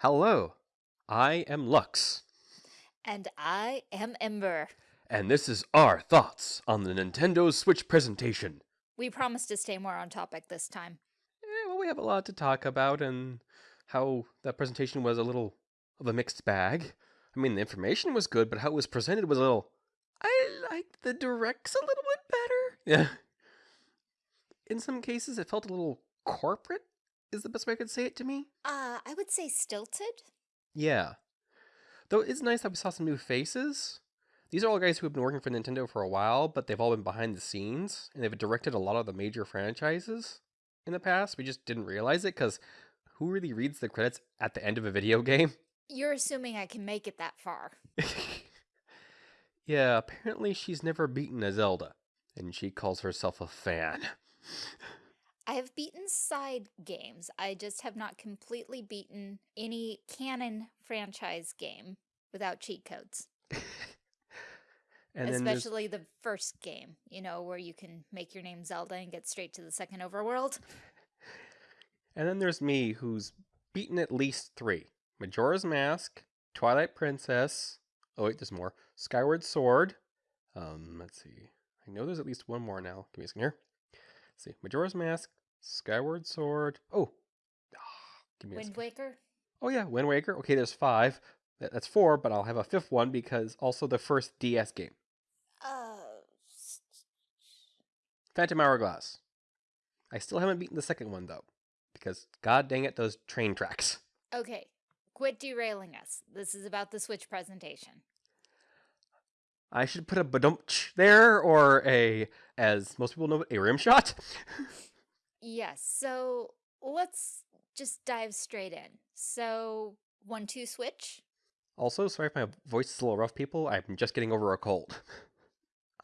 Hello, I am Lux, And I am Ember. and this is our thoughts on the Nintendo Switch presentation. We promise to stay more on topic this time. Yeah, well, we have a lot to talk about, and how that presentation was a little of a mixed bag. I mean, the information was good, but how it was presented was a little. I liked the directs a little bit better. Yeah. In some cases, it felt a little corporate, is the best way I could say it to me. Uh, I would say stilted. Yeah. Though it's nice that we saw some new faces. These are all guys who have been working for Nintendo for a while, but they've all been behind the scenes, and they've directed a lot of the major franchises in the past. We just didn't realize it because who really reads the credits at the end of a video game? You're assuming I can make it that far. yeah, apparently she's never beaten a Zelda, and she calls herself a fan. I have beaten side games. I just have not completely beaten any canon franchise game without cheat codes. Especially the first game, you know, where you can make your name Zelda and get straight to the second overworld. And then there's me, who's beaten at least three Majora's Mask, Twilight Princess. Oh, wait, there's more. Skyward Sword. Um, let's see. I know there's at least one more now. Give me a second here. Let's see. Majora's Mask, Skyward Sword. Oh, ah, give me a Wind. Waker. Oh, yeah, Wind Waker. Okay, there's five. That's four, but I'll have a fifth one because also the first DS game Uh, Phantom Hourglass. I still haven't beaten the second one, though, because god dang it, those train tracks. okay. Quit derailing us. This is about the Switch presentation. I should put a badumch there or a, as most people know, a rim shot. Yes, so let's just dive straight in. So, one, two, switch. also, sorry if my voice is a little rough, people. I'm just getting over a cold.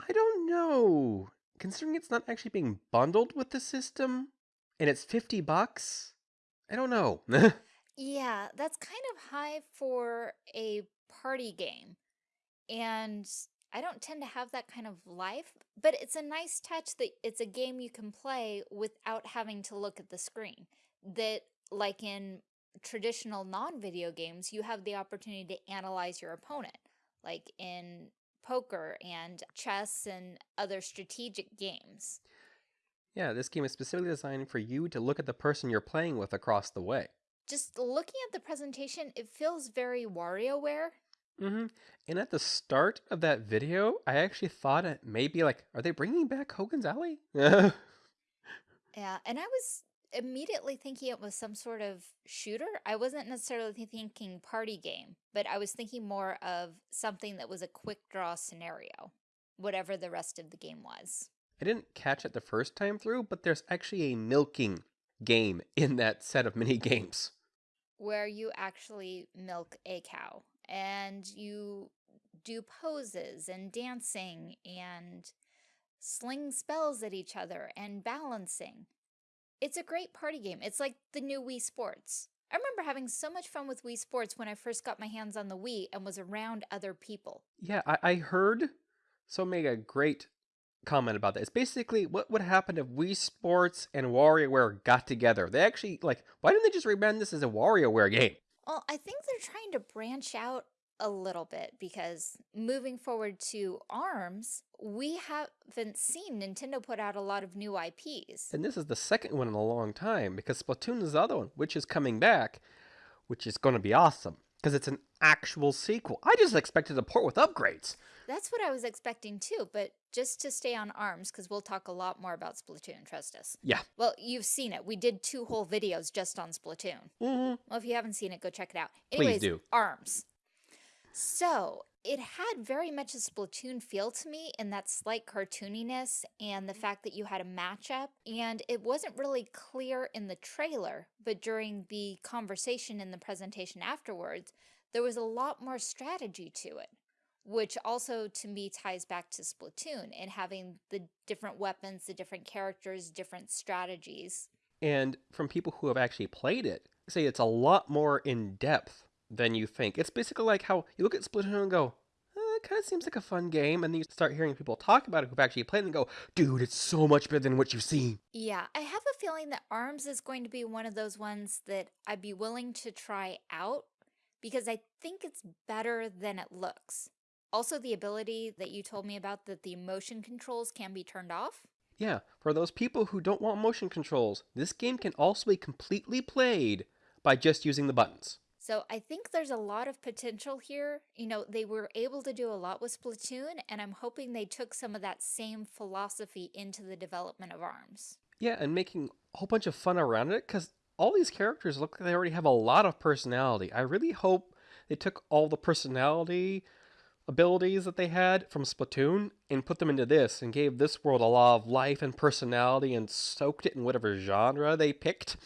I don't know. Considering it's not actually being bundled with the system and it's 50 bucks, I don't know. Yeah, that's kind of high for a party game. And I don't tend to have that kind of life, but it's a nice touch that it's a game you can play without having to look at the screen. That, like in traditional non video games, you have the opportunity to analyze your opponent, like in poker and chess and other strategic games. yeah, this game is specifically designed for you to look at the person you're playing with across the way. Just looking at the presentation, it feels very WarioWare. Hmm And at the start of that video, I actually thought it maybe like, are they bringing back Hogan's Alley? Yeah, and I was immediately thinking it was some sort of shooter. I wasn't necessarily thinking party game, but I was thinking more of something that was a quick draw scenario, whatever the rest of the game was. I didn't catch it the first time through, but there's actually a milking game in that set of mini games. Where you actually milk a cow and you do poses and dancing and sling spells at each other and balancing. It's a great party game. It's like the new Wii Sports. I remember having so much fun with Wii Sports when I first got my hands on the Wii and was around other people. Yeah, I, I heard so make a great comment about that. It's basically what would happen if Wii Sports and WarioWare got together. They actually, like, why didn't they just rebrand this as a WarioWare game? Well, I think they're trying to branch out a little bit because moving forward to ARMS, we haven't seen Nintendo put out a lot of new IPs. And this is the second one in a long time because Splatoon is the other one, which is coming back, which is going to be awesome because it's an actual sequel. I just expected a port with upgrades. That's what I was expecting too, but just to stay on ARMS, because we'll talk a lot more about Splatoon, trust us. Yeah. Well, you've seen it. We did two whole videos just on Splatoon. Mm -hmm. Well, if you haven't seen it, go check it out. Please Anyways, do. ARMS. So, it had very much a Splatoon feel to me in that slight cartooniness and the fact that you had a matchup. And it wasn't really clear in the trailer, but during the conversation in the presentation afterwards, there was a lot more strategy to it. Which also to me ties back to Splatoon and having the different weapons, the different characters, different strategies. And from people who have actually played it, say it's a lot more in depth than you think. It's basically like how you look at Splatoon and go, uh, "It kind of seems like a fun game. And then you start hearing people talk about it who've actually played it and go, dude, it's so much better than what you've seen. Yeah, I have a feeling that ARMS is going to be one of those ones that I'd be willing to try out because I think it's better than it looks. Also, the ability that you told me about that the motion controls can be turned off. Yeah, for those people who don't want motion controls, this game can also be completely played by just using the buttons. So I think there's a lot of potential here. You know, they were able to do a lot with Splatoon, and I'm hoping they took some of that same philosophy into the development of ARMS. Yeah, and making a whole bunch of fun around it, because all these characters look like they already have a lot of personality. I really hope they took all the personality abilities that they had from Splatoon and put them into this and gave this world a lot of life and personality and soaked it in whatever genre they picked.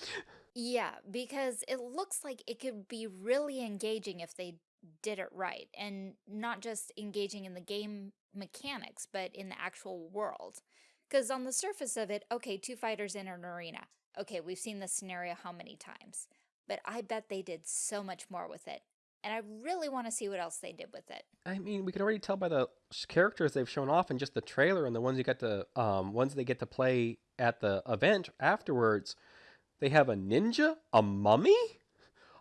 Yeah, because it looks like it could be really engaging if they did it right and not just engaging in the game mechanics, but in the actual world. Because on the surface of it, okay, two fighters in an arena. Okay, we've seen this scenario how many times? But I bet they did so much more with it and I really want to see what else they did with it. I mean, we can already tell by the characters they've shown off in just the trailer and the ones you get to um ones they get to play at the event afterwards. They have a ninja, a mummy.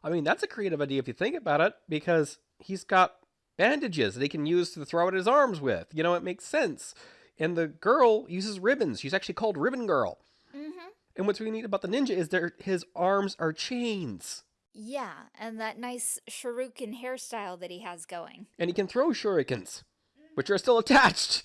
I mean, that's a creative idea if you think about it, because he's got bandages that he can use to throw at his arms with. You know, it makes sense. And the girl uses ribbons. She's actually called Ribbon Girl. Mm-hmm. And what's really neat about the ninja is that his arms are chains. Yeah, and that nice shuriken hairstyle that he has going. And he can throw shurikens, which are still attached.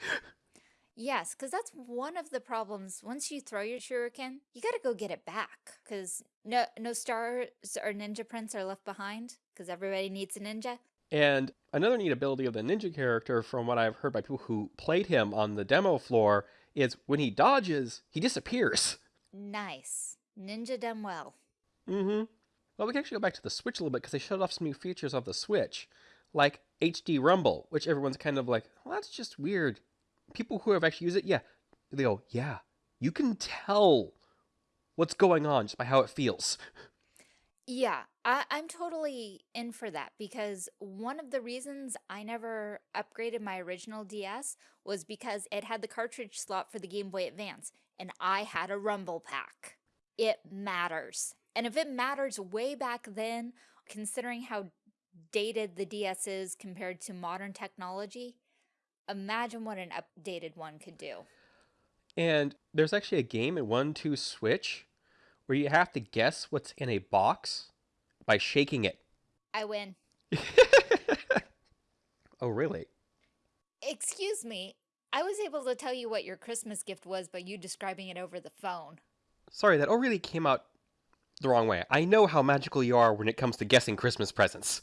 Yes, because that's one of the problems. Once you throw your shuriken, you gotta go get it back. Because no, no stars or ninja prints are left behind. Because everybody needs a ninja. And another neat ability of the ninja character, from what I've heard by people who played him on the demo floor, is when he dodges, he disappears. Nice. Ninja done well. Mm-hmm. Well, we can actually go back to the Switch a little bit because they showed off some new features of the Switch, like HD Rumble, which everyone's kind of like, well, that's just weird. People who have actually used it, yeah, they go, yeah, you can tell what's going on just by how it feels. Yeah, I, I'm totally in for that because one of the reasons I never upgraded my original DS was because it had the cartridge slot for the Game Boy Advance, and I had a Rumble pack. It matters. And if it matters way back then, considering how dated the DS is compared to modern technology, imagine what an updated one could do. And there's actually a game in 1 2 Switch where you have to guess what's in a box by shaking it. I win. oh, really? Excuse me. I was able to tell you what your Christmas gift was by you describing it over the phone. Sorry, that all really came out the wrong way. I know how magical you are when it comes to guessing Christmas presents.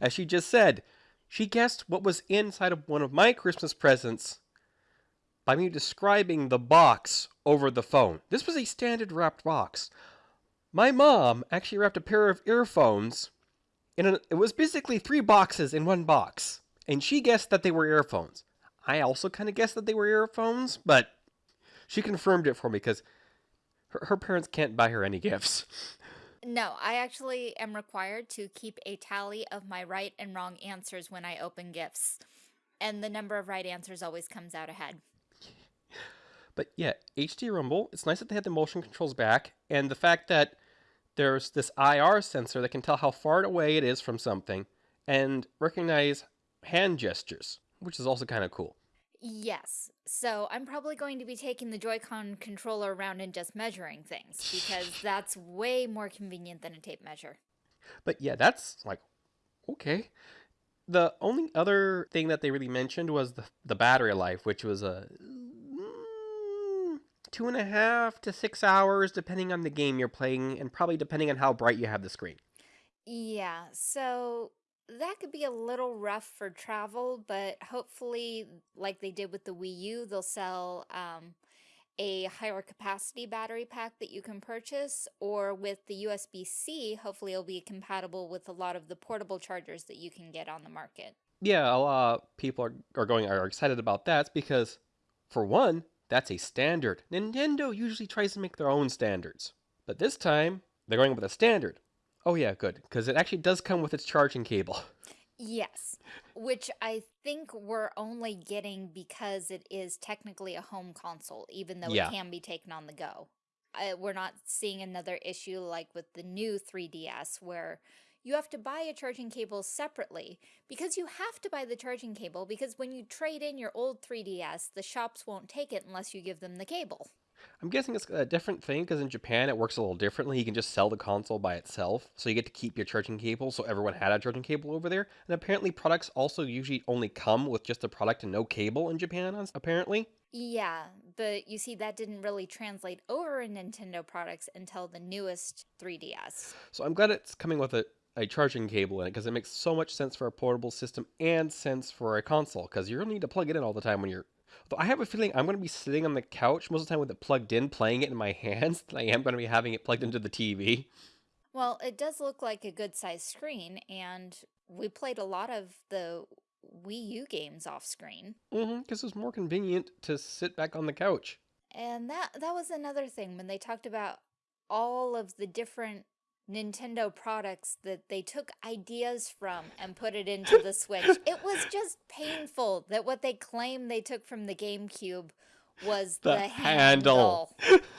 As she just said, she guessed what was inside of one of my Christmas presents by me describing the box over the phone. This was a standard wrapped box. My mom actually wrapped a pair of earphones in an, it was basically three boxes in one box, and she guessed that they were earphones. I also kind of guessed that they were earphones, but she confirmed it for me because her, her parents can't buy her any gifts. No, I actually am required to keep a tally of my right and wrong answers when I open gifts. And the number of right answers always comes out ahead. But yeah, HD Rumble, it's nice that they had the motion controls back, and the fact that there's this IR sensor that can tell how far away it is from something and recognize hand gestures, which is also kind of cool. Yes. So I'm probably going to be taking the Joy-Con controller around and just measuring things because that's way more convenient than a tape measure. But yeah, that's like, okay. The only other thing that they really mentioned was the, the battery life, which was a mm, two and a half to six hours, depending on the game you're playing, and probably depending on how bright you have the screen. Yeah, so that could be a little rough for travel, but hopefully, like they did with the Wii U, they'll sell um, a higher capacity battery pack that you can purchase, or with the USB-C, hopefully it'll be compatible with a lot of the portable chargers that you can get on the market. Yeah, a lot of people are, are going are excited about that because, for one, that's a standard. Nintendo usually tries to make their own standards, but this time they're going with a standard. Oh yeah, good, because it actually does come with its charging cable. Yes, which I think we're only getting because it is technically a home console, even though it can be taken on the go. Uh, we're not seeing another issue like with the new 3DS where you have to buy a charging cable separately because you have to buy the charging cable because when you trade in your old 3DS, the shops won't take it unless you give them the cable. I'm guessing it's a different thing because in Japan it works a little differently. You can just sell the console by itself, so you get to keep your charging cable. So everyone had a charging cable over there, and apparently products also usually only come with just the product and no cable in Japan. Apparently, Yeah, but you see, that didn't really translate over in Nintendo products until the newest 3DS. so I'm glad it's coming with a, a charging cable in it because it makes so much sense for a portable system and sense for a console because you're gonna need to plug it in all the time when you're. Though I have a feeling I'm gonna be sitting on the couch most of the time with it plugged in, playing it in my hands. I am gonna be having it plugged into the TV. Well, it does look like a good sized screen, and we played a lot of the Wii U games off screen. Mm-hmm. Because it's more convenient to sit back on the couch. And that that was another thing when they talked about all of the different Nintendo products that they took ideas from and put it into the Switch. It was just painful that what they claim they took from the GameCube was The the, handle. handle.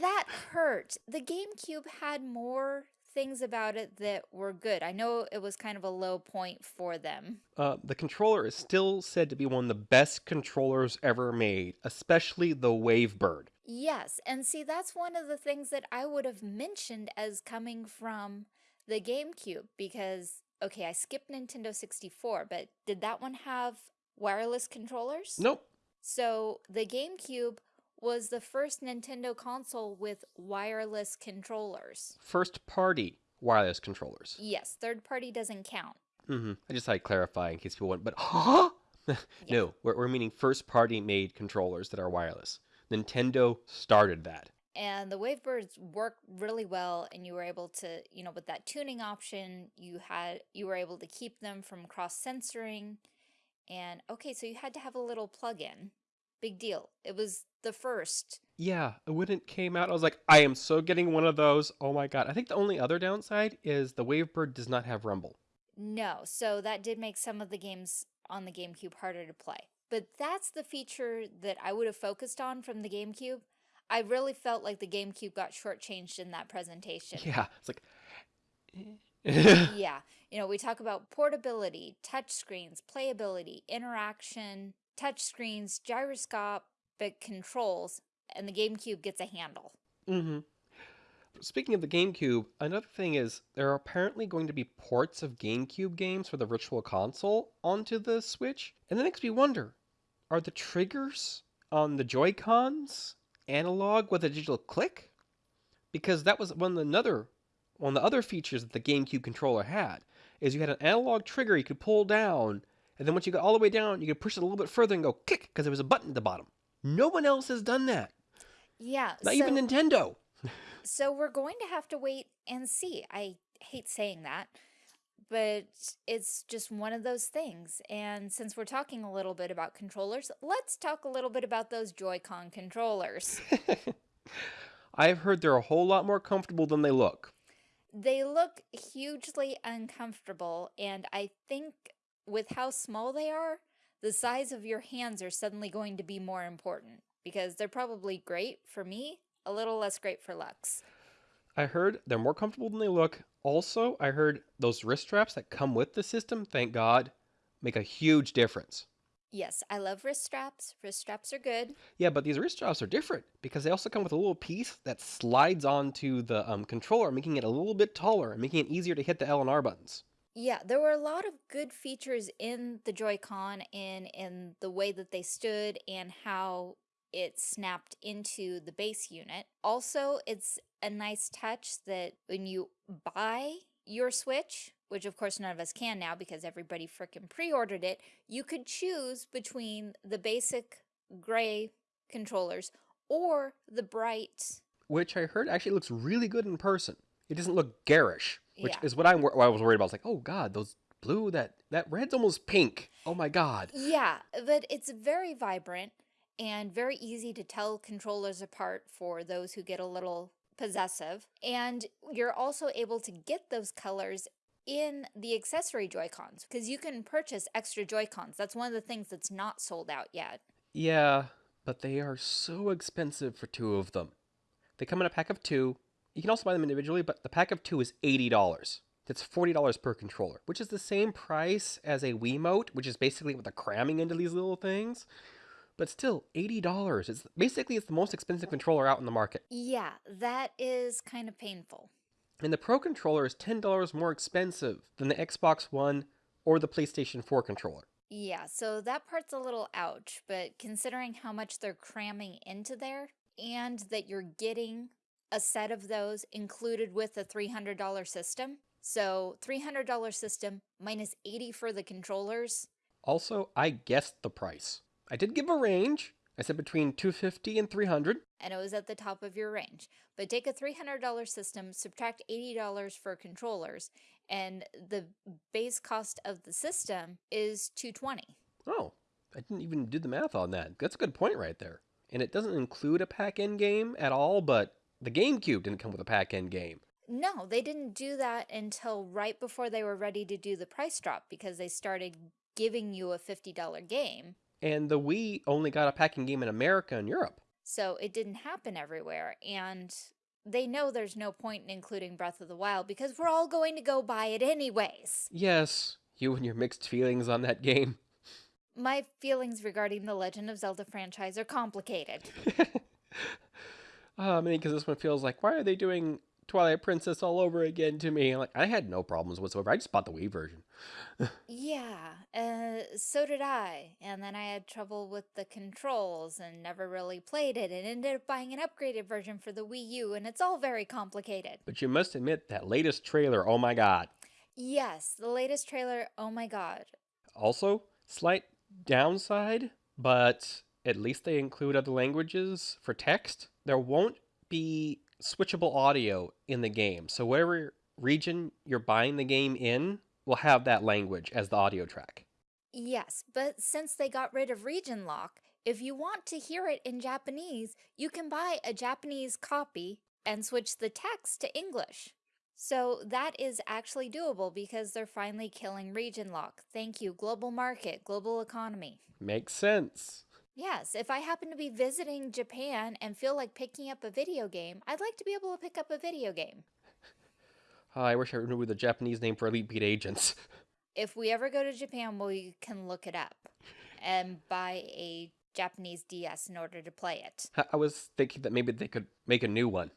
That hurt. The GameCube had more things about it that were good. I know it was kind of a low point for them. Uh, the controller is still said to be one of the best controllers ever made, especially the Wavebird. Yes, and see, that's one of the things that I would have mentioned as coming from the GameCube because, okay, I skipped Nintendo 64, but did that one have wireless controllers? Nope. So the GameCube was the first Nintendo console with wireless controllers. First party wireless controllers. Yes, third party doesn't count. hmm I just had to clarify in case people want, but huh? no, we're, we're meaning first party made controllers that are wireless. Nintendo started that. and the wavebirds work really well and you were able to you know with that tuning option you had you were able to keep them from cross censoring and okay so you had to have a little plug-in big deal it was the first Yeah, when it came out, I was like, I am so getting one of those. Oh my god. I think the only other downside is the Wavebird does not have Rumble. no so that did make some of the games on the gamecube harder to play but that's the feature that i would have focused on from the gamecube i really felt like the gamecube got shortchanged in that presentation Yeah, it's like. yeah, you know, we talk about portability, touch screens, playability, interaction, touch screens, gyroscopic controls, and the GameCube gets a handle. hmm Speaking of the GameCube, another thing is there are apparently going to be ports of GameCube games for the Virtual Console onto the Switch, and that makes me wonder: are the triggers on the Joy Cons analog with a digital click? Because that was one of the another one of the other features that the GameCube controller had is you had an analog trigger you could pull down, and then once you got all the way down, you could push it a little bit further and go click because there was a button at the bottom. No one else has done that. Yeah, Not so, even Nintendo. so we're going to have to wait and see. I hate saying that, but it's just one of those things. And since we're talking a little bit about controllers, let's talk a little bit about those Joy-Con controllers. I've heard they're a whole lot more comfortable than they look. They look hugely uncomfortable, and I think with how small they are, the size of your hands are suddenly going to be more important because they're probably great for me, a little less great for Lux. I heard they're more comfortable than they look. Also, I heard those wrist straps that come with the system, thank God, make a huge difference. Yes, I love wrist straps. Wrist straps are good. Yeah, but these wrist straps are different because they also come with a little piece that slides onto the um, controller, making it a little bit taller and making it easier to hit the L and R buttons. Yeah, there were a lot of good features in the Joy-Con and in the way that they stood and how it snapped into the base unit. Also, it's a nice touch that when you buy your Switch, which of course none of us can now because everybody frickin' pre-ordered it, you could choose between the basic gray controllers or the bright Which I heard actually looks really good in person. It doesn't look garish, which Yeah. is what I'm, what I was worried about. I was like, oh God, those blue, that, that red's almost pink. Oh my God. Yeah, but it's very vibrant and very easy to tell controllers apart for those who get a little possessive. And you're also able to get those colors in the accessory Joy-Cons because you can purchase extra Joy-Cons. That's one of the things that's not sold out yet. Yeah, but they are so expensive for two of them. They come in a pack of two. You can also buy them individually, but the pack of two is $80. That's $40 per controller, which is the same price as a Wiimote, which is basically what they're cramming into these little things. But still, $80. It's basically it's the most expensive controller out in the market. Yeah, that is kind of painful. And the Pro controller is $10 more expensive than the Xbox One or the PlayStation 4 controller. Yeah, so that part's a little ouch, but considering how much they're cramming into there and that you're getting a set of those included with a $300 system, so $300 system minus 80 for the controllers. Also, I guessed the price. I did give a range. I said between 250 and 300. And it was at the top of your range. But take a $300 system, subtract $80 for controllers, and the base cost of the system is 220. Oh, I didn't even do the math on that. That's a good point right there. And it doesn't include a pack-in game at all, but the GameCube didn't come with a pack-in game. No, they didn't do that until right before they were ready to do the price drop because they started giving you a $50 game. And the Wii only got a pack-in game in America and Europe. So it didn't happen everywhere. And they know there's no point in including Breath of the Wild because we're all going to go buy it anyways. Yes, you and your mixed feelings on that game. My feelings regarding the Legend of Zelda franchise are complicated. uh, I mean, because this one feels like, why are they doing Twilight Princess all over again to me? Like, I had no problems whatsoever. I just bought the Wii version. yeah, uh, so did I. And then I had trouble with the controls and never really played it and ended up buying an upgraded version for the Wii U, and it's all very complicated. But you must admit, that latest trailer, oh my god. Yes, the latest trailer, oh my god. Also, slight downside, but at least they include other languages for text. There won't be switchable audio in the game. So whatever region you're buying the game in will have that language as the audio track. Yes, but since they got rid of region lock, if you want to hear it in Japanese, you can buy a Japanese copy and switch the text to English. So that is actually doable because they're finally killing region lock. Thank you, global market, global economy. Makes sense. Yes, if I happen to be visiting Japan and feel like picking up a video game, I'd like to be able to pick up a video game. Oh, I wish I knew the Japanese name for Elite Beat agents. If we ever go to Japan, we can look it up and buy a Japanese DS in order to play it. I was thinking that maybe they could make a new one.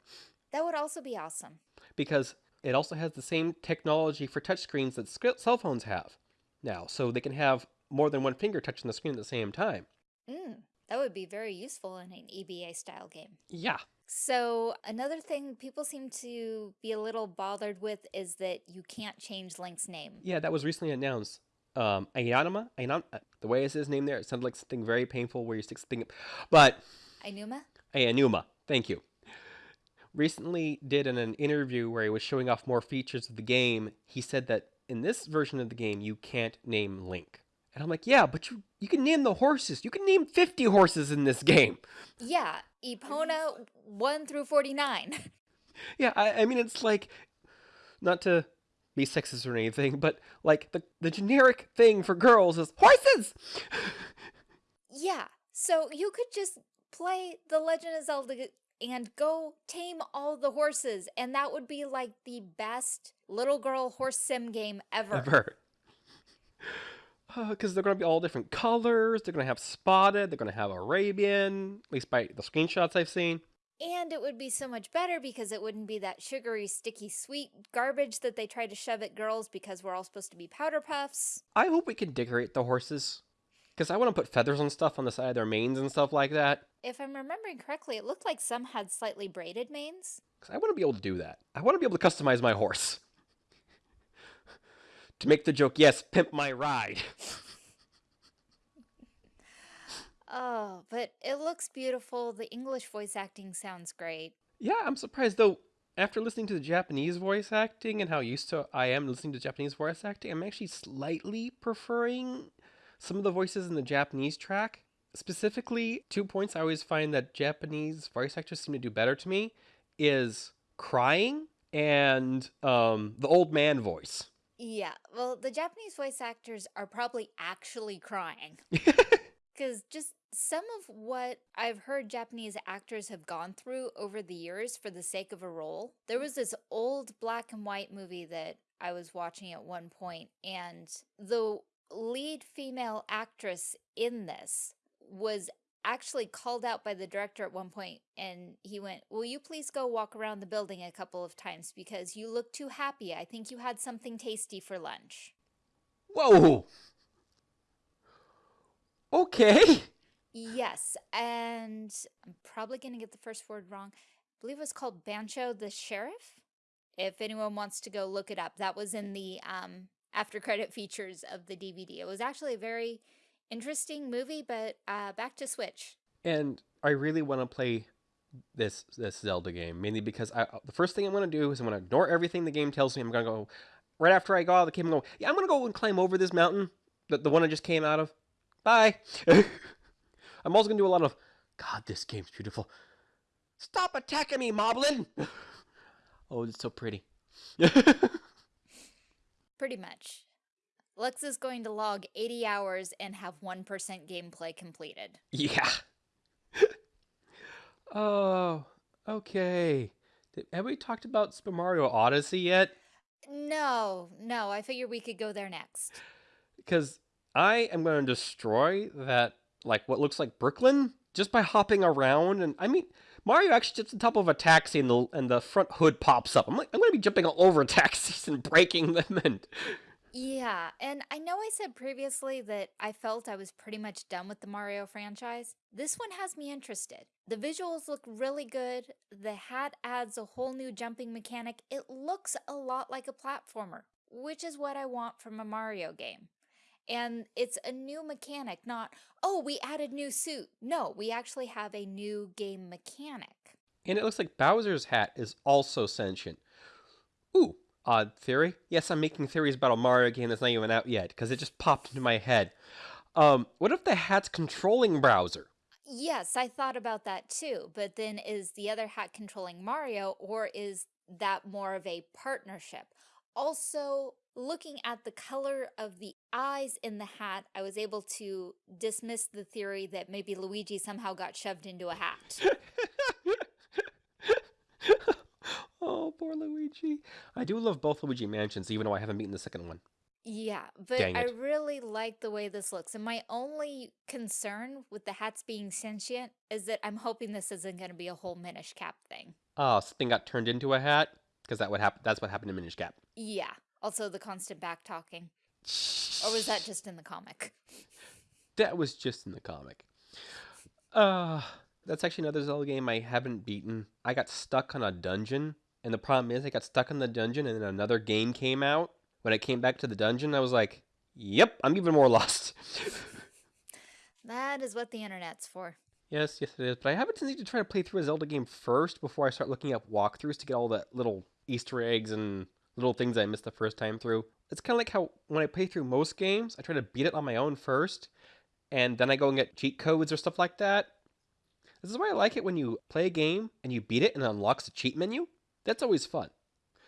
That would also be awesome. Because it also has the same technology for touchscreens that cell phones have now, so they can have more than one finger touching the screen at the same time. Mm, that would be very useful in an EBA style game. Yeah. So another thing people seem to be a little bothered with is that you can't change Link's name. Yeah, that was recently announced. Um, Ayanuma, Ayanuma, uh, the way it says his name there, it sounds like something very painful where you stick something, but Ainuma. Ayanuma, thank you. Recently did in an interview where he was showing off more features of the game. He said that in this version of the game you can't name Link. And I'm like, yeah, but you you can name the horses. You can name 50 horses in this game. Yeah, Epona 1 through 49. yeah, I, I mean, it's like, not to be sexist or anything, but like the, the generic thing for girls is horses! yeah, so you could just play The Legend of Zelda and go tame all the horses, and that would be like the best little girl horse sim game ever. Ever because they're going to be all different colors. They're going to have spotted. They're going to have Arabian, at least by the screenshots I've seen. And it would be so much better because it wouldn't be that sugary, sticky, sweet garbage that they try to shove at girls because we're all supposed to be powder puffs. I hope we can decorate the horses. Because I want to put feathers and stuff on the side of their manes and stuff like that. If I'm remembering correctly, it looked like some had slightly braided manes. Because I want to be able to do that. I want to be able to customize my horse to make the joke, yes, pimp my ride. oh, but it looks beautiful. The English voice acting sounds great. Yeah, I'm surprised though. After listening to the Japanese voice acting and how used to I am listening to Japanese voice acting, I'm actually slightly preferring some of the voices in the Japanese track. Specifically, two points I always find that Japanese voice actors seem to do better to me is crying and um, the old man voice Yeah, well, the Japanese voice actors are probably actually crying. Because just some of what I've heard Japanese actors have gone through over the years for the sake of a role. There was this old black and white movie that I was watching at one point, and the lead female actress in this was actually called out by the director at one point and he went, will you please go walk around the building a couple of times because you look too happy. I think you had something tasty for lunch. Whoa! Okay. Yes, and I'm probably going to get the first word wrong. I believe it was called Bancho the Sheriff. If anyone wants to go look it up, that was in the um, after credit features of the DVD. It was actually a very interesting movie, but uh, back to Switch. And I really want to play this this Zelda game mainly because I, the first thing I'm going to do is I'm going to ignore everything the game tells me. I'm going to go right after I go out of the game. I'm going, yeah, I'm going to go and climb over this mountain, the, the one I just came out of. Bye. I'm also going to do a lot of, God, this game's beautiful. Stop attacking me, Moblin! oh, it's so pretty. Pretty much. Lux is going to log 80 hours and have 1% gameplay completed. Yeah. oh, okay. Have we talked about Super Mario Odyssey yet? No, no, I figured we could go there next. Because I am going to destroy that, like, what looks like Brooklyn just by hopping around. And I mean, Mario actually gets on top of a taxi and the and the front hood pops up. I'm like, I'm going to be jumping all over taxis and breaking them and yeah, and I know I said previously that I felt I was pretty much done with the Mario franchise. This one has me interested. The visuals look really good. The hat adds a whole new jumping mechanic. It looks a lot like a platformer, which is what I want from a Mario game. And it's a new mechanic, not, oh, we added new suit. No, we actually have a new game mechanic. And it looks like Bowser's hat is also sentient. Ooh, odd theory. Yes, I'm making theories about a Mario game that's not even out yet because it just popped into my head. Um, what if the hat's controlling Bowser? Yes, I thought about that too. But then is the other hat controlling Mario or is that more of a partnership? Also, looking at the color of the eyes in the hat, I was able to dismiss the theory that maybe Luigi somehow got shoved into a hat. Poor Luigi. I do love both Luigi Mansions, even though I haven't beaten the second one. Yeah, but I really like the way this looks. And my only concern with the hats being sentient is that I'm hoping this isn't going to be a whole Minish Cap thing. Oh, something got turned into a hat? Because that would happen. That's what happened to Minish Cap. Yeah. Also, the constant back talking. or was that just in the comic? That was just in the comic. Uh, that's actually another Zelda game I haven't beaten. I got stuck on a dungeon and the problem is, I got stuck in the dungeon, and then another game came out. When I came back to the dungeon, I was like, "Yep, I'm even more lost." that is what the internet's for. Yes, yes, it is. But I have a tendency to try to play through a Zelda game first before I start looking up walkthroughs to get all the little Easter eggs and little things I missed the first time through. It's kind of like how when I play through most games, I try to beat it on my own first, and then I go and get cheat codes or stuff like that. This is why I like it when you play a game and you beat it and it unlocks a cheat menu. That's always fun.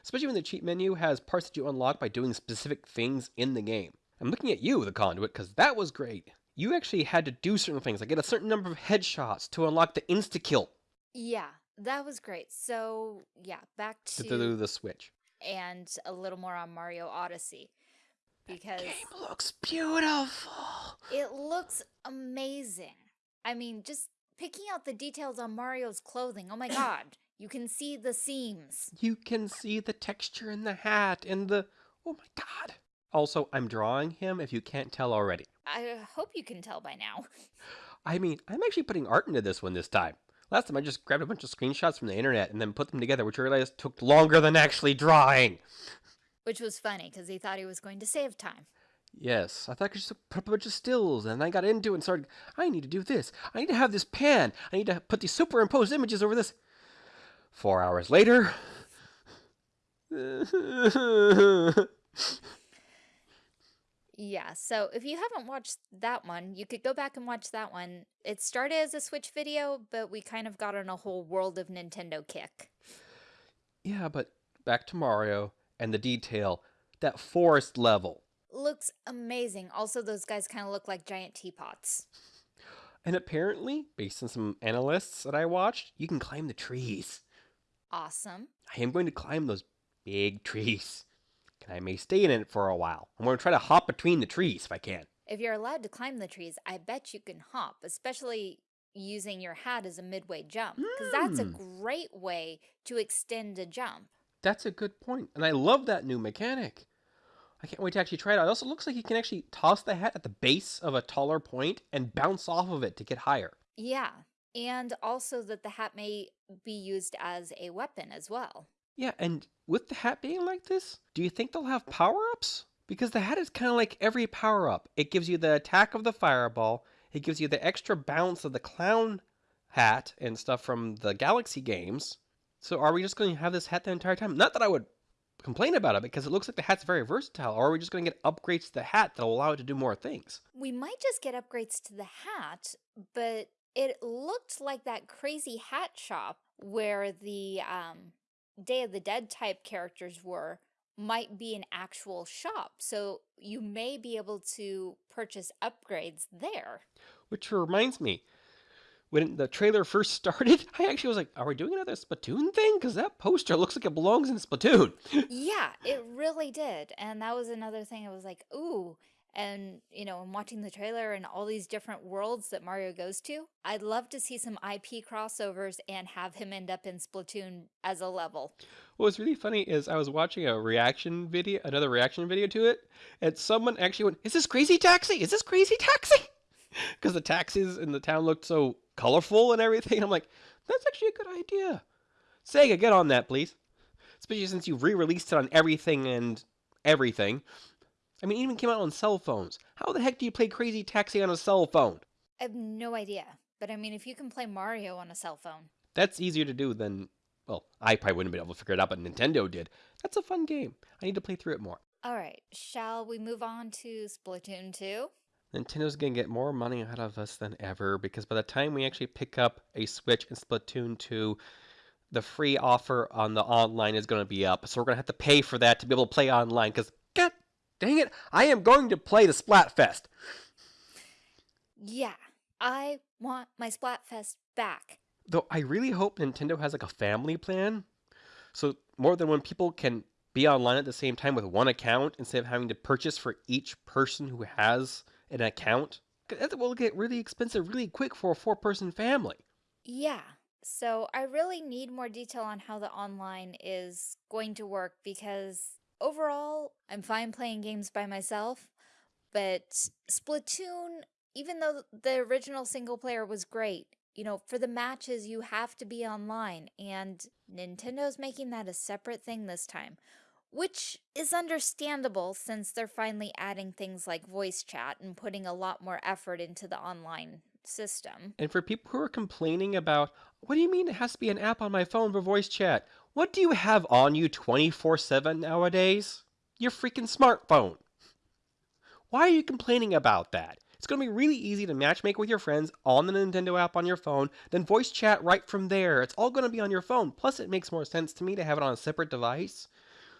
Especially when the cheat menu has parts that you unlock by doing specific things in the game. I'm looking at you, the conduit, because that was great. You actually had to do certain things, like get a certain number of headshots to unlock the insta kill. Yeah, that was great. So yeah, back to, to the Switch. And a little more on Mario Odyssey. Because the game looks beautiful. It looks amazing. I mean, just picking out the details on Mario's clothing. Oh my god. You can see the seams. You can see the texture in the hat and the... Oh my god. Also, I'm drawing him if you can't tell already. I uh, hope you can tell by now. I mean, I'm actually putting art into this one this time. Last time I just grabbed a bunch of screenshots from the internet and then put them together, which I realized took longer than actually drawing. Which was funny, because he thought he was going to save time. Yes, I thought I could just put up a bunch of stills, and I got into it and started, I need to do this. I need to have this pan. I need to put these superimposed images over this. Four hours later. yeah, so if you haven't watched that one, you could go back and watch that one. It started as a Switch video, but we kind of got on a whole world of Nintendo kick. Yeah, but back to Mario and the detail. that forest level. Looks amazing. Also, those guys kind of look like giant teapots. And apparently, based on some analysts that I watched, you can climb the trees. Awesome. I am going to climb those big trees. And I may stay in it for a while. I'm going to try to hop between the trees if I can. If you're allowed to climb the trees, I bet you can hop, especially using your hat as a midway jump. Because that's a Mm, great way to extend a jump. that's a good point. And I love that new mechanic. I can't wait to actually try it out. It also looks like you can actually toss the hat at the base of a taller point and bounce off of it to get higher. Yeah. And also that the hat may be used as a weapon as well. Yeah, and with the hat being like this, do you think they'll have power ups? Because the hat is kind of like every power up. It gives you the attack of the fireball, it gives you the extra bounce of the clown hat and stuff from the Galaxy games. So are we just going to have this hat the entire time? Not that I would complain about it because it looks like the hat's very versatile, or are we just going to get upgrades to the hat that'll allow it to do more things? We might just get upgrades to the hat, but it looked like that crazy hat shop where the um, Day of the Dead type characters were might be an actual shop. So you may be able to purchase upgrades there. Which reminds me, when the trailer first started, I actually was like, are we doing another Splatoon thing? Because that poster looks like it belongs in Splatoon. Yeah, it really did. And that was another thing I was like, ooh. And, you know, I'm watching the trailer and all these different worlds that Mario goes to. I'd love to see some IP crossovers and have him end up in Splatoon as a level. What was really funny is I was watching a reaction video, another reaction video to it, and someone actually went, "Is this Crazy Taxi? Is this Crazy Taxi?" Because the taxis in the town looked so colorful and everything. I'm like, that's actually a good idea. Sega, get on that, please. Especially since you've re-released it on everything and everything. I mean, it even came out on cell phones. How the heck do you play Crazy Taxi on a cell phone? I have no idea. But I mean, if you can play Mario on a cell phone. That's easier to do than, well, I probably wouldn't have been able to figure it out, but Nintendo did. That's a fun game. I need to play through it more. All right, shall we move on to Splatoon 2? Nintendo's gonna get more money out of us than ever because by the time we actually pick up a Switch and Splatoon 2, the free offer on the online is gonna be up. So we're gonna have to pay for that to be able to play online because, dang it, I am going to play the Splatfest. Yeah, I want my Splatfest back. Though I really hope Nintendo has like a family plan. So more than when people can be online at the same time with one account instead of having to purchase for each person who has an account. That will get really expensive really quick for a four person family. Yeah. So I really need more detail on how the online is going to work because overall, I'm fine playing games by myself, but Splatoon, even though the original single player was great, you know, for the matches, you have to be online, and Nintendo's making that a separate thing this time, which is understandable since they're finally adding things like voice chat and putting a lot more effort into the online system. And for people who are complaining about, what do you mean it has to be an app on my phone for voice chat? What do you have on you 24 7 nowadays? Your freaking smartphone. Why are you complaining about that? It's going to be really easy to matchmake with your friends on the Nintendo app on your phone, then voice chat right from there. It's all going to be on your phone. Plus, it makes more sense to me to have it on a separate device.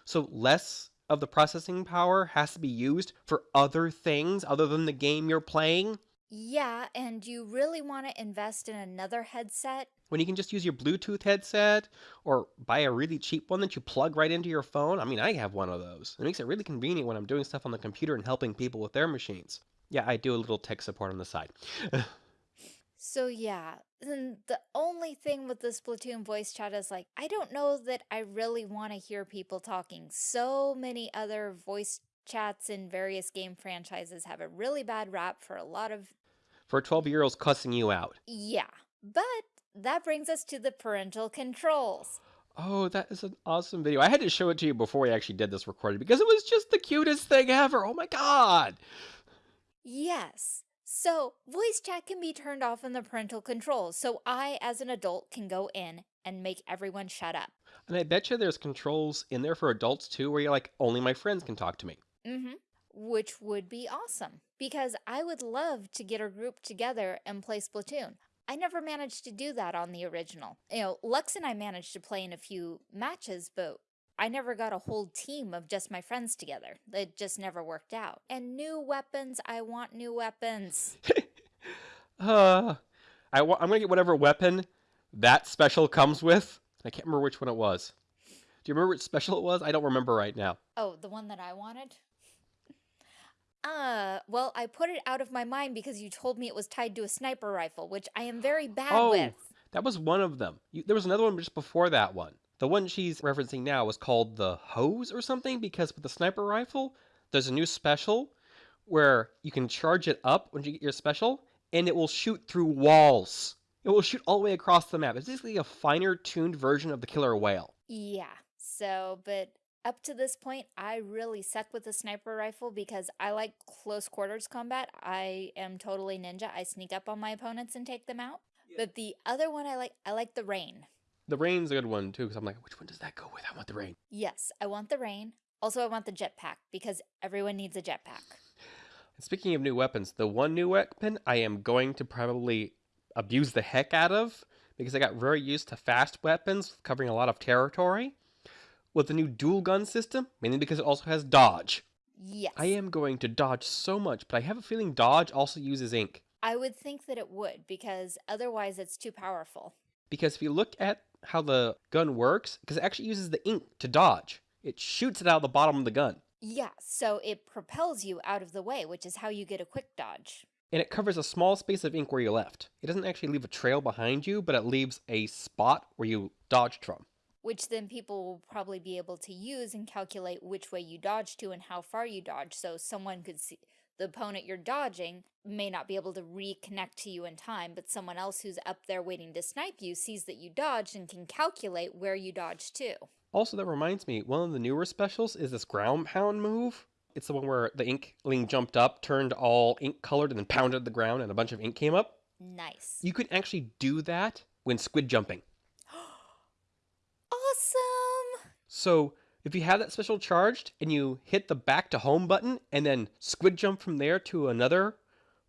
So, less of the processing power has to be used for other things other than the game you're playing. Yeah, and you really want to invest in another headset? when you can just use your Bluetooth headset or buy a really cheap one that you plug right into your phone. I mean, I have one of those. It makes it really convenient when I'm doing stuff on the computer and helping people with their machines. Yeah, I do a little tech support on the side. So yeah, then the only thing with the Splatoon voice chat is like, I don't know that I really want to hear people talking. So many other voice chats in various game franchises have a really bad rap for a lot of, For 12 year olds cussing you out. yeah. But that brings us to the parental controls. Oh, that is an awesome video. I had to show it to you before we actually did this recording because it was just the cutest thing ever. Oh my god. Yes. So, voice chat can be turned off in the parental controls, so I, as an adult, can go in and make everyone shut up. And I bet you there's controls in there for adults too where you're like, only my friends can talk to me. Mm-hmm. Which would be awesome, because I would love to get a group together and play Splatoon. I never managed to do that on the original. You know, Lux and I managed to play in a few matches, but I never got a whole team of just my friends together. It just never worked out. And new weapons, I want new weapons. uh, I wa- I'm gonna get whatever weapon that special comes with. I can't remember which one it was. Do you remember which special it was? I don't remember right now. Oh, the one that I wanted? Uh, well, I put it out of my mind because you told me it was tied to a sniper rifle, which I am very bad Oh, with. that was one of them. You, there was another one just before that one. The one she's referencing now was called the hose or something because with the sniper rifle, there's a new special where you can charge it up when you get your special and it will shoot through walls. It will shoot all the way across the map. It's basically a finer tuned version of the Killer Wail. Yeah, so, but up to this point, I really suck with the sniper rifle because I like close quarters combat. I am totally ninja. I sneak up on my opponents and take them out. But the other one I like, I like the rain. The rain's a good one too because I'm like, which one does that go with? I want the rain. Yes, I want the rain. Also, I want the jetpack because everyone needs a jetpack. Speaking of new weapons, the one new weapon I am going to probably abuse the heck out of because I got very used to fast weapons covering a lot of territory. With the new dual gun system, mainly because it also has dodge. Yes. I am going to dodge so much, but I have a feeling dodge also uses ink. I would think that it would because otherwise it's too powerful. Because if you look at how the gun works, because it actually uses the ink to dodge, it shoots it out of the bottom of the gun. Yeah, so it propels you out of the way, which is how you get a quick dodge. and it covers a small space of ink where you left. It doesn't actually leave a trail behind you, but it leaves a spot where you dodged from. Which then people will probably be able to use and calculate which way you dodge to and how far you dodge. So someone could see the opponent you're dodging may not be able to reconnect to you in time, but someone else who's up there waiting to snipe you sees that you dodged and can calculate where you dodged to. Also, that reminds me, one of the newer specials is this ground pound move. It's the one where the inkling jumped up, turned all ink colored, and then pounded the ground, and a bunch of ink came up. Nice. You could actually do that when squid jumping. awesome! So, if you have that special charged and you hit the back to home button and then squid jump from there to another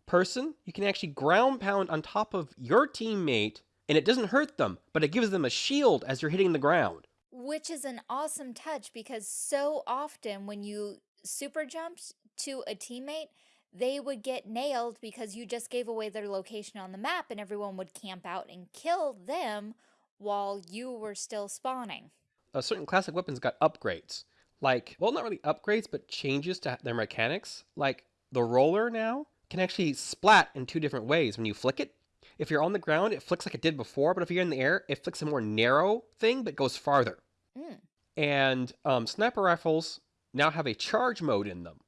person, you can actually ground pound on top of your teammate and it doesn't hurt them, but it gives them a shield as you're hitting the ground. Which is an awesome touch because so often when you super jumped to a teammate, they would get nailed because you just gave away their location on the map and everyone would camp out and kill them while you were still spawning. Uh, certain classic weapons got upgrades. Like, well, not really upgrades, but changes to their mechanics. Like, the roller now can actually splat in two different ways when you flick it. If you're on the ground, it flicks like it did before, but if you're in the air, it flicks a more narrow thing but goes farther. Mm. And um, sniper rifles now have a charge mode in them,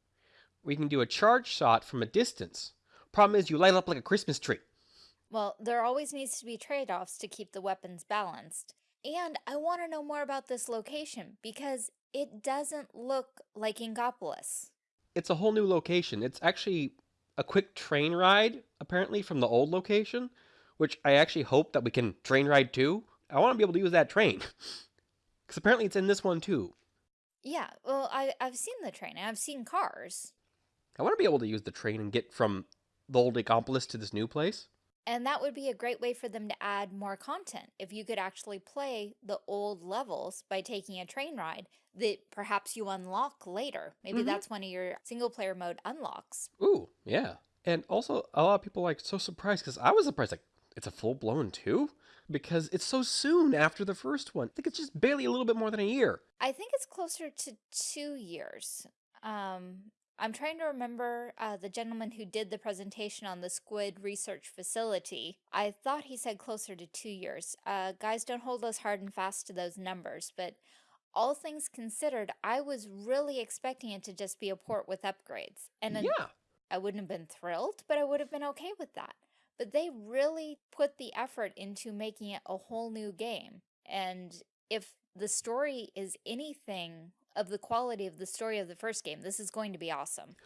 We can do a charge shot from a distance. Problem is, you light up like a Christmas tree. Well, there always needs to be trade-offs to keep the weapons balanced. And I want to know more about this location because it doesn't look like Inkopolis. It's a whole new location. It's actually a quick train ride, apparently, from the old location, which I actually hope that we can train ride to. I want to be able to use that train. Because apparently it's in this one too. Yeah, well, I, I've seen the train. I've seen cars. I want to be able to use the train and get from the old Inkopolis to this new place. And that would be a great way for them to add more content. If you could actually play the old levels by taking a train ride that perhaps you unlock later. Maybe Mhm. that's one of your single player mode unlocks. Ooh, yeah. And also, a lot of people like so surprised because I was surprised. Like, it's a full blown two because it's so soon after the first one. I think it's just barely a little bit more than a year. I think it's closer to two years. Um, I'm trying to remember uh, the gentleman who did the presentation on the Squid Research Facility. I thought he said closer to two years. Uh, guys, don't hold us hard and fast to those numbers, but all things considered, I was really expecting it to just be a port with upgrades. And then yeah. I wouldn't have been thrilled, but I would have been okay with that. But they really put the effort into making it a whole new game. And if the story is anything of the quality of the story of the first game, this is going to be awesome.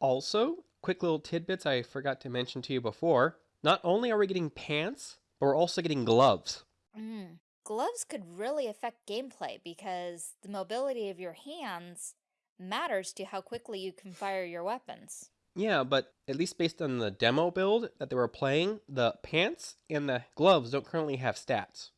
Also, quick little tidbits I forgot to mention to you before. Not only are we getting pants, but we're also getting gloves. Mm. Gloves could really affect gameplay because the mobility of your hands matters to how quickly you can fire your weapons. Yeah, but at least based on the demo build that they were playing, the pants and the gloves don't currently have stats.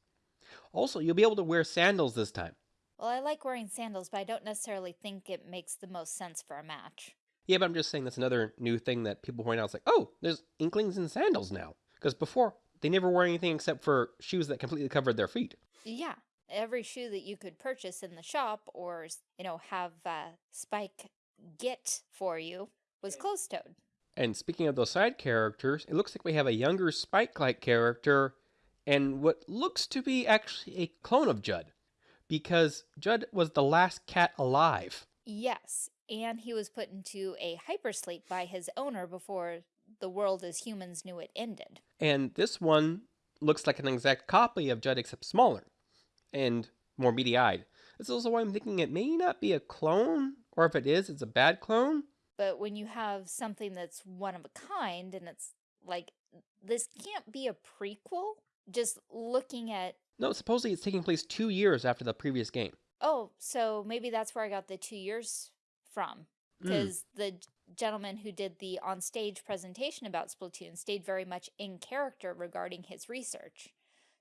Also, you'll be able to wear sandals this time. Well, I like wearing sandals, but I don't necessarily think it makes the most sense for a match. Yeah, but I'm just saying that's another new thing that people point out. It's like, oh, there's inklings in sandals now. Because before, they never wore anything except for shoes that completely covered their feet. Yeah, every shoe that you could purchase in the shop or, you know, have uh, Spike get for you was closed-toed. And speaking of those side characters, it looks like we have a younger Spike-like character and what looks to be actually a clone of Judd. Because Judd was the last cat alive. Yes, and he was put into a hypersleep by his owner before the world as humans knew it ended. And this one looks like an exact copy of Judd except smaller and more beady-eyed. This is also why I'm thinking it may not be a clone, or if it is, it's a bad clone. But when you have something that's one of a kind and it's like, this can't be a prequel, just looking at... No, supposedly it's taking place two years after the previous game. Oh, so maybe that's where I got the two years from. Because mm. the gentleman who did the on-stage presentation about Splatoon stayed very much in character regarding his research.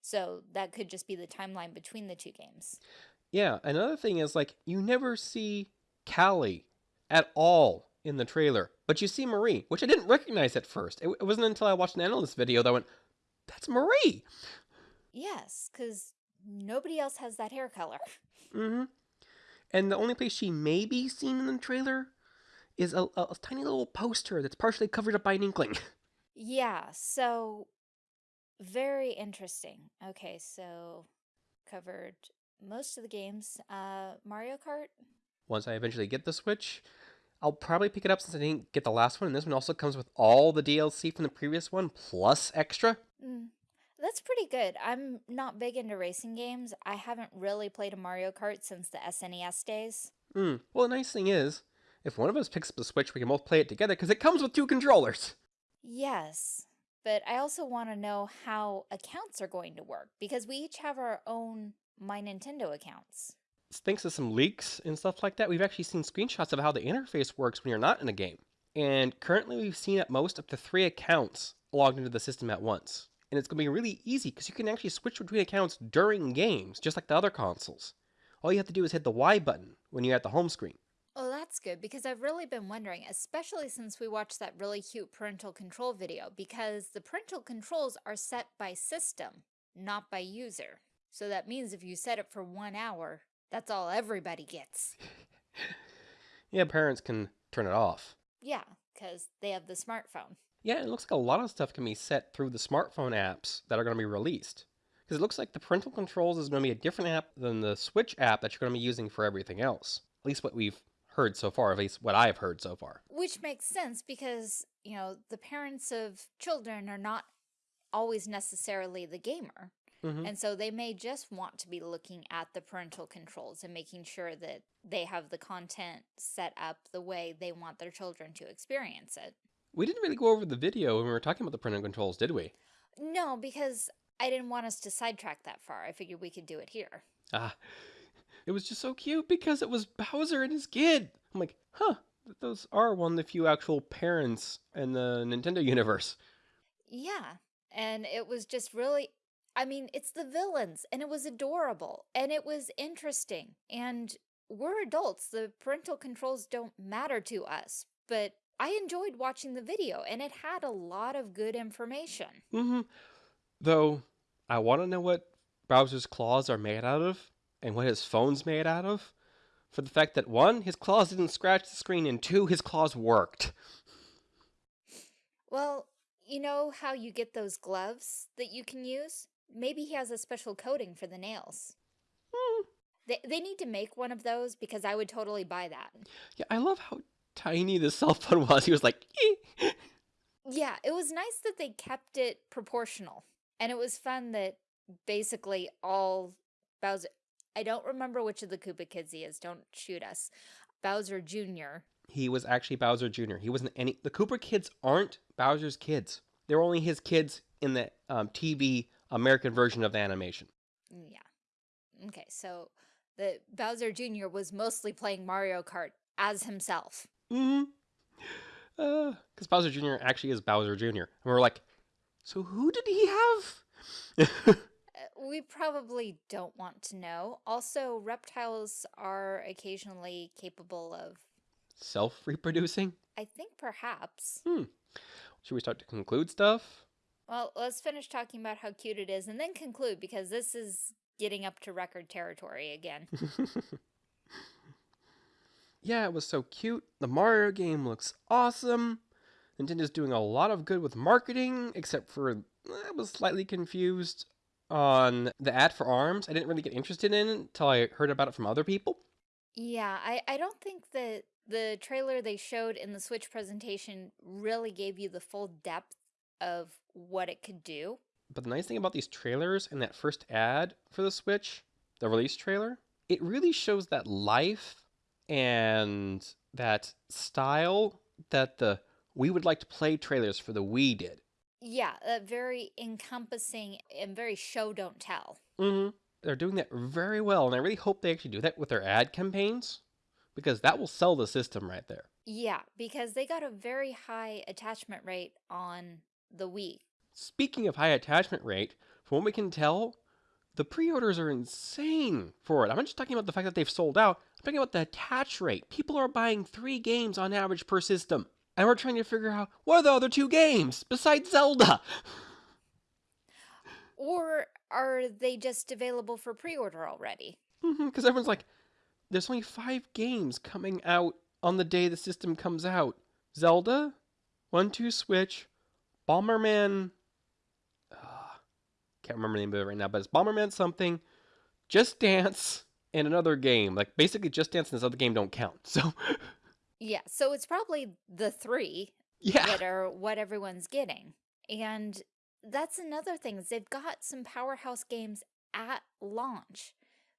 So that could just be the timeline between the two games. Yeah, another thing is like you never see Callie at all in the trailer, but you see Marie, which I didn't recognize at first. It, it wasn't until I watched an analyst video that I went, "That's Marie." Yes, because nobody else has that hair color. Mm-hmm. And the only place she may be seen in the trailer is a, a, a tiny little poster that's partially covered up by an inkling. Yeah, so very interesting. Okay, so covered most of the games. Uh, Mario Kart? Once I eventually get the Switch, I'll probably pick it up since I didn't get the last one. And this one also comes with all the DLC from the previous one, plus extra. Mm, that's pretty good. I'm not big into racing games. I haven't really played a Mario Kart since the SNES days. Mm. Well, the nice thing is, if one of us picks up the Switch, we can both play it together because it comes with two controllers. Yes, but I also want to know how accounts are going to work because we each have our own My Nintendo accounts. Thanks to some leaks and stuff like that, we've actually seen screenshots of how the interface works when you're not in a game. And currently we've seen at most up to three accounts logged into the system at once. And it's going to be really easy because you can actually switch between accounts during games, just like the other consoles. All you have to do is hit the Y button when you're at the home screen. Oh, that's good because I've really been wondering, especially since we watched that really cute parental control video, because the parental controls are set by system, not by user. So that means if you set it for one hour, that's all everybody gets. yeah, parents can turn it off. Yeah, because they have the smartphone. Yeah, it looks like a lot of stuff can be set through the smartphone apps that are going to be released. Because it looks like the parental controls is going to be a different app than the Switch app that you're going to be using for everything else. At least what we've heard so far, at least what I've heard so far. Which makes sense because, you know, the parents of children are not always necessarily the gamer. Mm -hmm. And so they may just want to be looking at the parental controls and making sure that they have the content set up the way they want their children to experience it. We didn't really go over the video when we were talking about the parental controls, did we? No, because I didn't want us to sidetrack that far. I figured we could do it here. Ah, it was just so cute because it was Bowser and his kid. I'm like, huh, those are one of the few actual parents in the Nintendo universe. Yeah, and it was just really, I mean, it's the villains, and it was adorable, and it was interesting, and we're adults. The parental controls don't matter to us, but I enjoyed watching the video, and it had a lot of good information. Mm-hmm. Though, I want to know what Bowser's claws are made out of and what his phone's made out of for the fact that one, his claws didn't scratch the screen, and two, his claws worked. Well, you know how you get those gloves that you can use? Maybe he has a special coating for the nails. Mm. They, they need to make one of those because I would totally buy that. Yeah, I love how tiny the cell phone was. He was like, Yeah, it was nice that they kept it proportional. And it was fun that basically all Bowser I don't remember which of the Koopa kids he is. Don't shoot us. Bowser Jr. He was actually Bowser Jr. He wasn't any. The Koopa kids aren't Bowser's kids. They're only his kids in the um, TV American version of the animation. Mm, yeah. Okay, so the Bowser Jr. was mostly playing Mario Kart as himself. Mm-hmm. Because uh, Bowser Jr. actually is Bowser Jr. And we're like, so who did he have? we probably don't want to know. Also, reptiles are occasionally capable of, Self reproducing? I think perhaps. Hmm. Should we start to conclude stuff? Well, let's finish talking about how cute it is and then conclude because this is getting up to record territory again. yeah, it was so cute. The Mario game looks awesome. Nintendo's doing a lot of good with marketing, except for I was slightly confused on the ad for ARMS. I didn't really get interested in it until I heard about it from other people. Yeah, I, I don't think that the trailer they showed in the Switch presentation really gave you the full depth of what it could do. But the nice thing about these trailers and that first ad for the Switch, the release trailer, it really shows that life and that style that the Wii would like to play trailers for the Wii did. Yeah, uh, very encompassing and very show don't tell. Mm-hmm. They're doing that very well, and I really hope they actually do that with their ad campaigns because that will sell the system right there. Yeah, because they got a very high attachment rate on the Wii. Speaking of high attachment rate, from what we can tell, the pre-orders are insane for it. I'm not just talking about the fact that they've sold out. I'm talking about the attach rate. People are buying three games on average per system. And we're trying to figure out what are the other two games besides Zelda? Or are they just available for pre-order already? Because mm-hmm, everyone's like, there's only five games coming out on the day the system comes out. Zelda, One Two Switch, Bomberman. Uh, can't remember the name of it right now, but it's Bomberman something, Just Dance, and another game. Like basically, Just Dance and this other game don't count. So. Yeah, so it's probably the three yeah. that are what everyone's getting. And that's another thing is they've got some powerhouse games at launch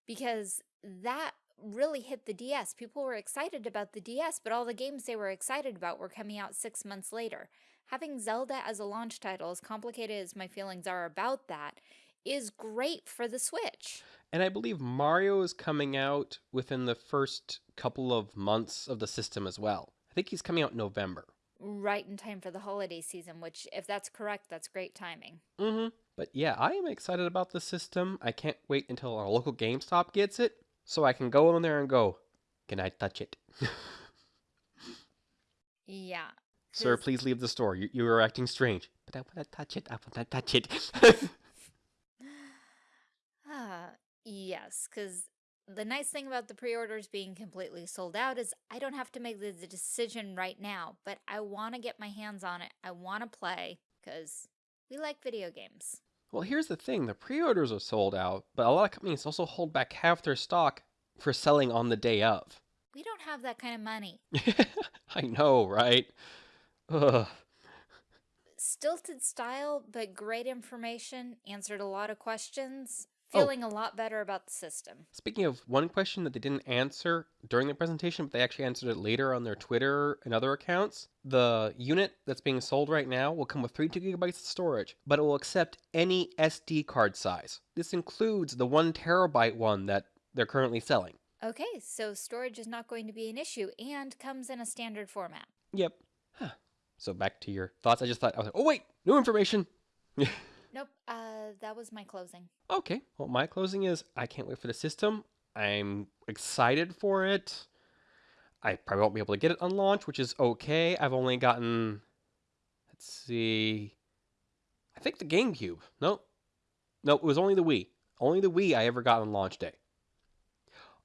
because that really hit the DS. People were excited about the DS, but all the games they were excited about were coming out six months later. Having Zelda as a launch title, as complicated as my feelings are about that, is great for the Switch. And I believe Mario is coming out within the first couple of months of the system as well. I think he's coming out in November. Right in time for the holiday season, which, if that's correct, that's great timing. Mm-hmm. But yeah, I am excited about the system. I can't wait until our local GameStop gets it so I can go in there and go, can I touch it? yeah. Sir, please leave the store. You, you are acting strange. But I want to touch it. I want to touch it. ah, yes, because the nice thing about the pre-orders being completely sold out is I don't have to make the decision right now, but I want to get my hands on it. I want to play because we like video games. Well, here's the thing. The pre-orders are sold out, but a lot of companies also hold back half their stock for selling on the day of. We don't have that kind of money. I know, right? Ugh. Stilted style, but great information, answered a lot of questions. Oh. feeling oh. a lot better about the system. Speaking of one question that they didn't answer during the presentation, but they actually answered it later on their Twitter and other accounts, the unit that's being sold right now will come with 32 gigabytes of storage, but it will accept any SD card size. This includes the one terabyte one that they're currently selling. Okay, so storage is not going to be an issue and comes in a standard format. Yep. Huh. So back to your thoughts. I just thought, I was like, oh wait, new information. Nope, uh, that was my closing. Okay, well, my closing is I can't wait for the system. I'm excited for it. I probably won't be able to get it on launch, which is okay. I've only gotten, let's see, I think the GameCube. No, no, it was only the Wii. Only the Wii I ever got on launch day.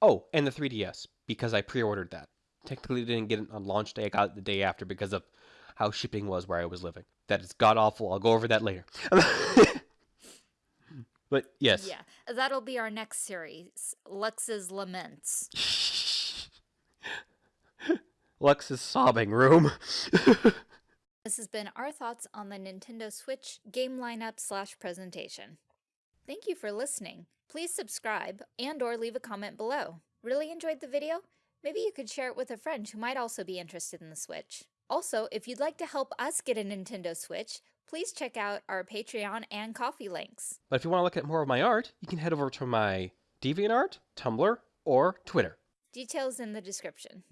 Oh, and the 3DS, because I pre-ordered that. Technically didn't get it on launch day. I got it the day after because of how shipping was where I was living. That is god awful. I'll go over that later. but yes. Yeah, that'll be our next series Lux's Laments. Lux's sobbing room. this has been our thoughts on the Nintendo Switch game lineup slash presentation. Thank you for listening. Please subscribe and or leave a comment below. Really enjoyed the video? Maybe you could share it with a friend who might also be interested in the Switch. Also, if you'd like to help us get a Nintendo Switch, please check out our Patreon and Ko-fi links. But if you want to look at more of my art, you can head over to my DeviantArt, Tumblr, or Twitter. Details in the description.